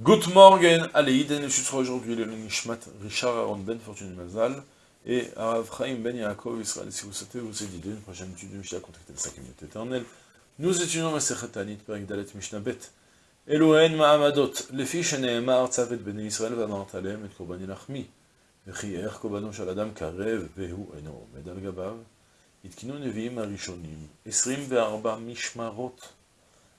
Good morning, Aleiden, je suis aujourd'hui le Nishmat Richard Aaron Ben Fortune Mazal et Arav Ben Yaakov Israël. Si vous souhaitez vous aider d'une prochaine étude de Mishnah, contactez le 5 minutes éternelles. Nous étudions la Sechatanit, Perik Dalet Mishnah Bet. Elohen Ma'amadot, les fiches Nehemar Tzavet Ben Israël, Vanant Alem et Korban Ilachmi. Vechier Kobano Shaladam Karev, Vehu Eno, Medal Gabav. Itkinu Neviim Arishonim, Esrim Ve'arba Mishmarot.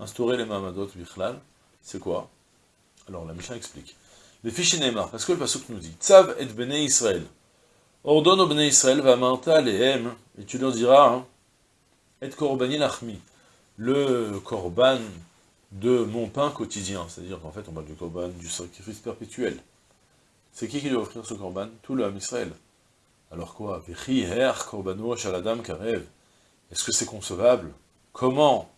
instaurer les Mahamadot Bichlal, c'est quoi? Alors la Mishnah explique. Les fichiers Neymar, parce que le Pasuk nous dit, Tzav et Bene Israël. Ordonne au Bene Israël, va manta les et tu leur diras, hein, et Korbani Lachmi, le Korban de mon pain quotidien, c'est-à-dire qu'en fait on parle du Korban, du sacrifice perpétuel. C'est qui qui doit offrir ce Korban? Tout le Israël. Alors quoi? Karev. Est-ce que c'est concevable? Comment?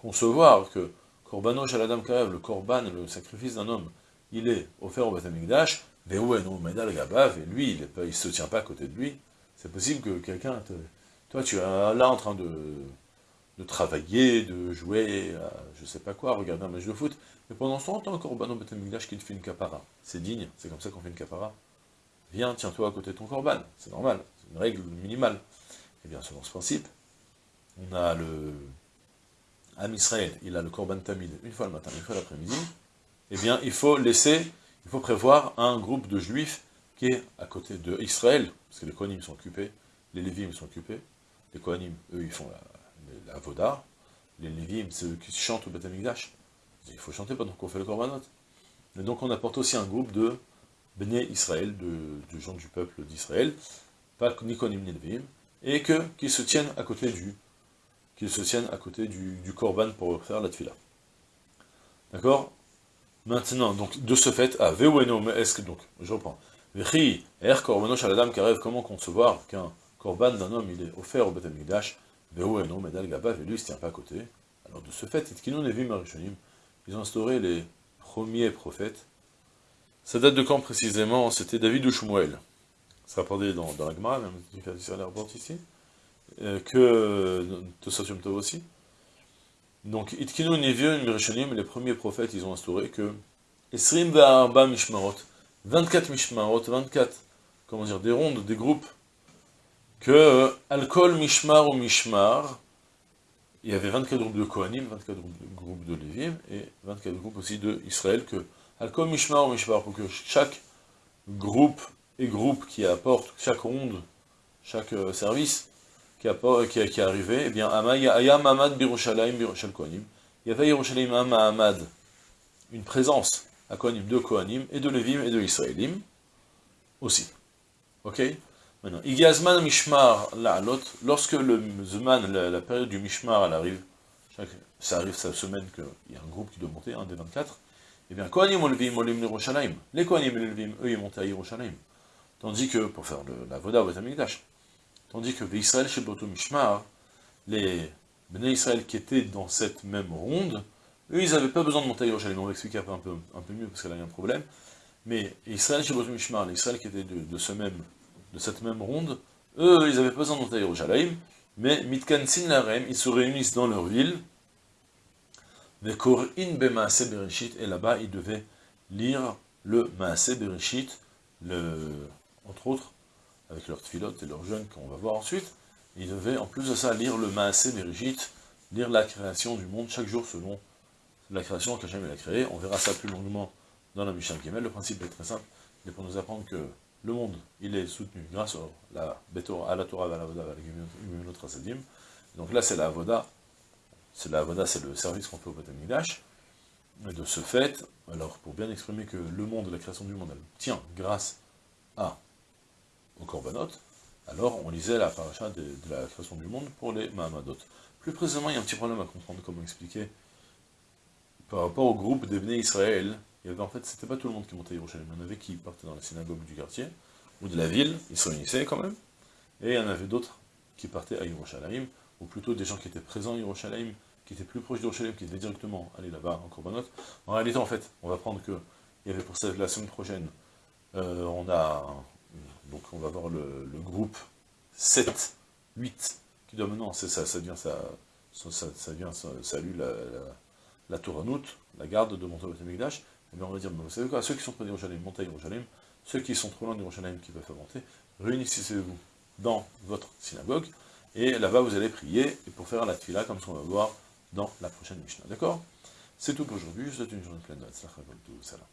Concevoir que Korbano Shaladam Karev, le Korban, le sacrifice d'un homme, il est offert au Batamikdash, et lui, il ne se tient pas à côté de lui. C'est possible que quelqu'un, toi tu es là en train de, de travailler, de jouer, à, je sais pas quoi, regarder un match de foot, mais pendant ce temps, Korban au Batamikdash qui te fait une capara. C'est digne, c'est comme ça qu'on fait une capara. Viens, tiens-toi à côté de ton Korban, c'est normal, c'est une règle minimale. Et eh bien, selon ce principe, on a le Am Israël, il a le Korban Tamid une fois le matin, une fois l'après-midi, eh bien, il faut laisser, il faut prévoir un groupe de juifs qui est à côté de Israël, parce que les Kohanim sont occupés, les Lévim sont occupés, les Kohanim, eux, ils font la, la Voda, les Lévim, c'est eux qui chantent au Beth Il faut chanter pendant qu'on fait le Korbanot. Et donc on apporte aussi un groupe de Béné Israël, de, gens du peuple d'Israël, pas ni Kohanim ni Lévim, et que, qui se tiennent à côté du qu'ils se tiennent à côté du, du korban pour faire la tfila. D'accord? Maintenant, donc, de ce fait, à mais est-ce donc, je reprends. Vechi, er korbano shaladam karev, comment concevoir qu'un korban d'un homme, il est offert au Beth Amikdash, Veueno, medal gabav, et lui, il se tient pas à côté. Alors, de ce fait, ils ont instauré les premiers prophètes. Ça date de quand précisément? C'était David ou Shmuel? Ça rapporté dans, dans la Gemara, même si la rapporte ici. Euh, que Tosafim Tov aussi. Donc, Itkinu Nevion Mirishonim, les premiers prophètes, ils ont instauré que Esrim Ve'arba Mishmarot, 24 Mishmarot, 24, comment dire, des rondes, des groupes, que euh, Alcool Mishmar ou Mishmar, il y avait 24 groupes de Kohanim, 24 groupes de Lévim, et 24 groupes aussi de Israël, que Alcool Mishmar ou Mishmar, pour que chaque groupe et groupe qui apporte, chaque ronde, chaque euh, service, qui, qui, qui est arrivé, eh bien, Ayam Amad Birushalayim. Il y avait Yerushalayim Amad, une présence à Kohanim de Kohanim, et de Levim et de Israélim, aussi. Ok? Maintenant, Igazman Mishmar La'alot, lorsque le Zman, la, période du Mishmar, elle arrive, chaque, ça arrive cette semaine qu'il y a un groupe qui doit monter, un des 24, eh bien, Kohanim Olvim Olim Yerushalayim. Les Kohanim et Levim, eux, ils montent à Yerushalayim. Tandis que, pour faire la Voda Betamikdash, Tandis que Israël chez Mishmar, les Bnei Israël qui étaient dans cette même ronde, eux, ils n'avaient pas besoin de monter à Yerushalayim. On va expliquer un peu, un peu mieux parce qu'elle a un problème. Mais Israël chez Mishmar, les Israël qui étaient de, cette même ronde, eux, ils n'avaient pas besoin de monter à Yerushalayim. Mais Mitkan Larem, ils se réunissent dans leur ville. in Bemaase Bereshit, et là-bas, ils devaient lire le Maase Bereshit, entre autres, avec leurs tfilotes et leurs jeunes qu'on va voir ensuite, ils devaient en plus de ça lire le Maasé Berigit, lire la création du monde chaque jour selon la création qu'Hachem a créée. On verra ça plus longuement dans la Mishnah Kemel. Le principe est très simple, il pour nous apprendre que le monde, il est soutenu grâce à la, à la Torah, à la Voda, à la. Donc là, c'est la Voda, c'est la Voda, c'est le service qu'on fait au Batamigdash. Et de ce fait, alors pour bien exprimer que le monde, la création du monde, elle tient grâce à au Korbanot, alors on lisait la paracha de, la création du monde pour les Mahamadot. Plus précisément, il y a un petit problème à comprendre, comment expliquer, par rapport au groupe des Israël, il y avait en fait, c'était pas tout le monde qui montait à Yerushalayim, il y en avait qui partaient dans la synagogue du quartier, ou de la ville, ils se réunissaient quand même, et il y en avait d'autres qui partaient à Yerushalayim, ou plutôt des gens qui étaient présents à Yerushalayim, qui étaient plus proches d'Yerushalayim, qui étaient directement allés là-bas en Korbanot. En réalité, en fait, on va prendre que, il y avait pour ça, la semaine prochaine, euh, on a, donc on va voir le, groupe 7, 8, qui doit maintenant, ça, ça devient ça, ça, ça, vient, ça, salue la, la, août, la garde de et eh bien on va dire, vous savez quoi, ceux qui sont près d'Yerushalayim, montez à Yerushalayim, ceux qui sont trop loin d'Yerushalayim, qui peuvent monter, réunissez-vous dans votre synagogue, et là-bas vous allez prier, et pour faire la tfila, comme ce qu'on va voir dans la prochaine Mishnah, d'accord? C'est tout pour aujourd'hui, je vous souhaite une journée pleine de Salam.